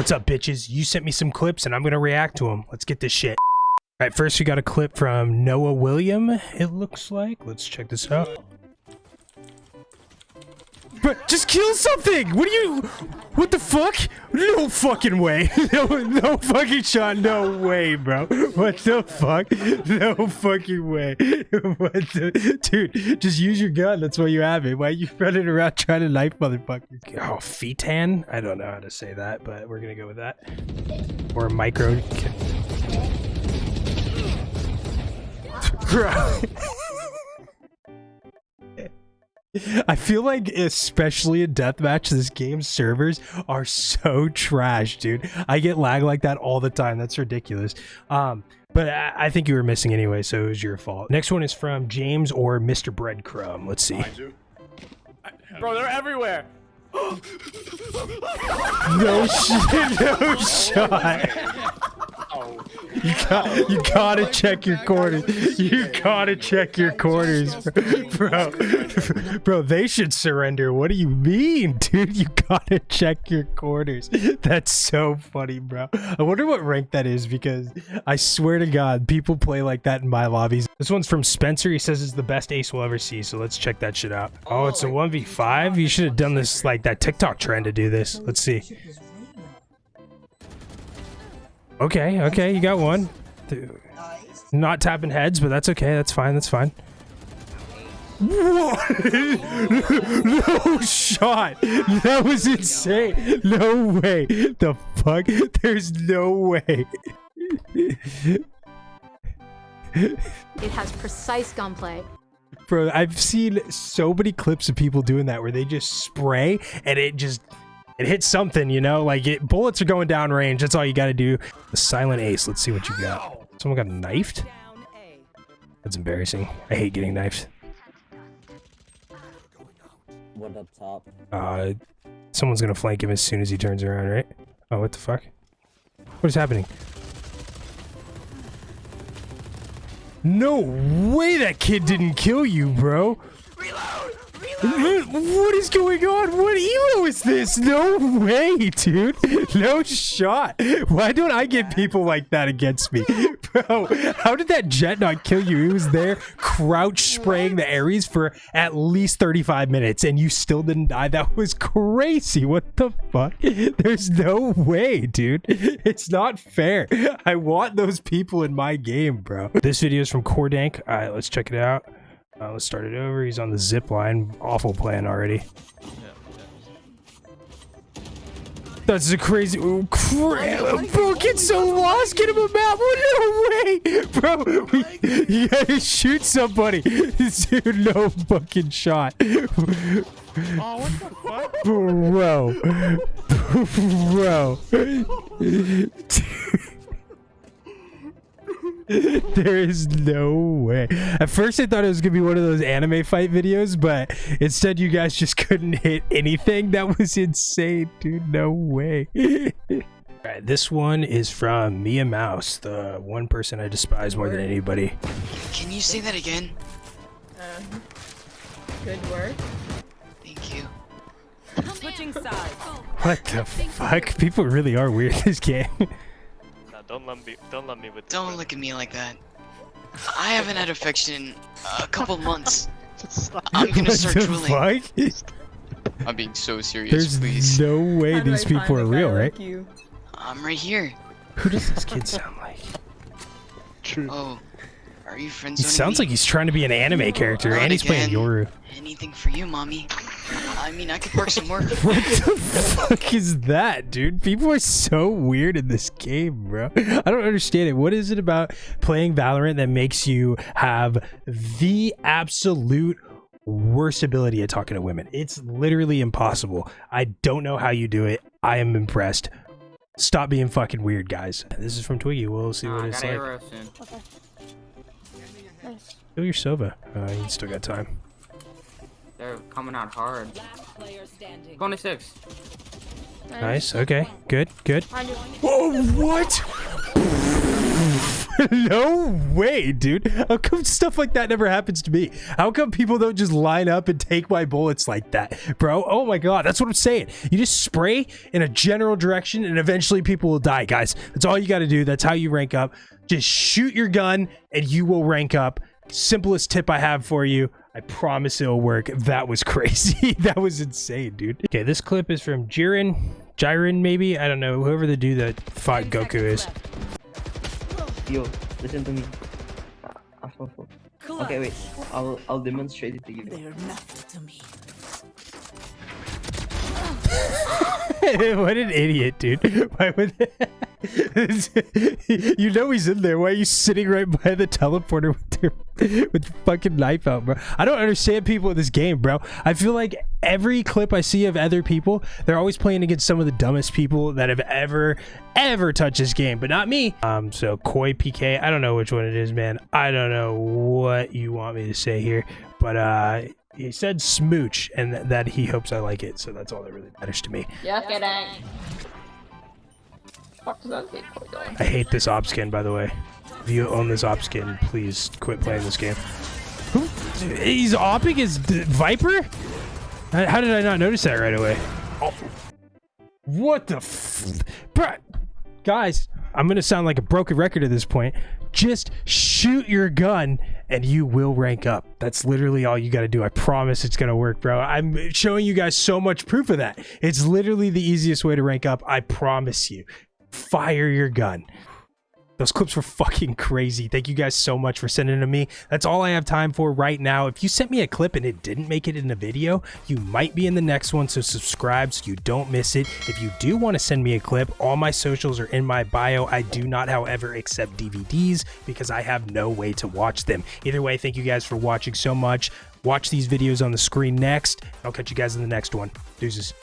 What's up, bitches? You sent me some clips and I'm gonna react to them. Let's get this shit. All right, first we got a clip from Noah William, it looks like. Let's check this out. Just kill something! What are you... What the fuck? No fucking way. No, no fucking shot. No way, bro. What the fuck? No fucking way. What the... Dude, just use your gun. That's why you have it. Why are you running around trying to knife motherfuckers? Oh, Fetan? I don't know how to say that, but we're gonna go with that. Or micro... Bro. I feel like, especially in deathmatch, this game's servers are so trash, dude. I get lag like that all the time. That's ridiculous. Um, but I, I think you were missing anyway, so it was your fault. Next one is from James or Mr. Breadcrumb. Let's see. Bro, they're everywhere. No shit, no shot. You got, you gotta check your corners. You gotta check your corners, bro. Bro, they should surrender. What do you mean, dude? You gotta check your corners. That's so funny, bro. I wonder what rank that is because I swear to God, people play like that in my lobbies. This one's from Spencer. He says it's the best ace we'll ever see. So let's check that shit out. Oh, it's a 1v5. You should have done this like that TikTok trend to do this. Let's see. Okay, okay, you got one. Dude. Not tapping heads, but that's okay. That's fine. That's fine. What? no shot. That was insane. No way. The fuck? There's no way. It has precise gunplay. Bro, I've seen so many clips of people doing that where they just spray and it just it hits something, you know? Like it bullets are going down range. That's all you got to do. The silent ace. Let's see what you got. Someone got knifed? That's embarrassing. I hate getting knifed. What up top? Uh, someone's gonna flank him as soon as he turns around, right? Oh, what the fuck? What is happening? No way that kid didn't kill you, bro. What is going on? What elo is this? No way, dude. No shot. Why don't I get people like that against me? Bro, how did that Jett not kill you? He was there crouch spraying the Ares for at least 35 minutes and you still didn't die. That was crazy. What the fuck? There's no way, dude. It's not fair. I want those people in my game, bro. This video is from Cordank. All right, let's check it out. Uh, let's start it over. He's on the zip line. Awful plan already. That's a crazy. Oh, crap. Bro, get so lost. Get him a map. Oh, no way. Bro, we, you gotta shoot somebody. Dude, no fucking shot. Oh, what the fuck? Bro. Bro. there is no way. At first, I thought it was gonna be one of those anime fight videos, but instead, you guys just couldn't hit anything. That was insane, dude. No way. All right, this one is from Mia Mouse, the one person I despise more than anybody. Can you say that again? Uh, good work. Thank you. Switching sides. What the fuck? People really are weird in this game. Don't lump me. Don't lump me with. Don't one. look at me like that. I haven't had affection in a couple months. I'm gonna what start the drooling. I'm being so serious, There's please. no way How these people are a guy real, like right? You? I'm right here. Who does this kid sound like? True. Oh, are you friends? He sounds like he's trying to be an anime character, Not and he's playing again. Yoru. anything for you, mommy. I mean, I could work some more. What the fuck is that, dude? People are so weird in this game, bro. I don't understand it. What is it about playing Valorant that makes you have the absolute worst ability at talking to women? It's literally impossible. I don't know how you do it. I am impressed. Stop being fucking weird, guys. This is from Twiggy. We'll see what I it's got like. arrow soon. Kill your Sova. Uh, you still got time. They're coming out hard. 26. Nice. Okay. Good. Good. Whoa! What? no way, dude. How come stuff like that never happens to me? How come people don't just line up and take my bullets like that, bro? Oh my god, that's what I'm saying. You just spray in a general direction and eventually people will die, guys. That's all you got to do. That's how you rank up. Just shoot your gun and you will rank up. Simplest tip I have for you. I promise it'll work. That was crazy. that was insane, dude. Okay, this clip is from Jiren. Jiren, maybe? I don't know. Whoever the dude that fought Goku is. Yo, listen to me. Ask for phone. Okay, wait. I'll I'll demonstrate it to you. what an idiot, dude. Why would you know he's in there. Why are you sitting right by the teleporter with with fucking knife out, bro? I don't understand people in this game, bro. I feel like every clip I see of other people, they're always playing against some of the dumbest people that have ever, ever touched this game, but not me. Um, so Koi PK, I don't know which one it is, man. I don't know what you want me to say here, but uh he said smooch and th- that he hopes I like it, so that's all that really matters to me. Yeah, kidding. Fuck does that Bitcoin doing? I hate this op skin, by the way. If you own this op skin, please quit playing this game. Who? He's opping his d- Viper? How how did I not notice that right away? Oh. What the f- Bruh. Guys, I'm gonna sound like a broken record at this point. Just shoot your gun and you will rank up. That's literally all you gotta do. I promise it's gonna work, bro. I'm showing you guys so much proof of that. It's literally the easiest way to rank up. I promise you fire your gun. Those clips were fucking crazy. Thank you guys so much for sending them to me. That's all I have time for right now. If you sent me a clip and it didn't make it in a video, you might be in the next one, so subscribe so you don't miss it. If you do want to send me a clip, all my socials are in my bio. I do not, however, accept DVDs because I have no way to watch them. Either way, thank you guys for watching so much. Watch these videos on the screen next. I'll catch you guys in the next one. Deuces.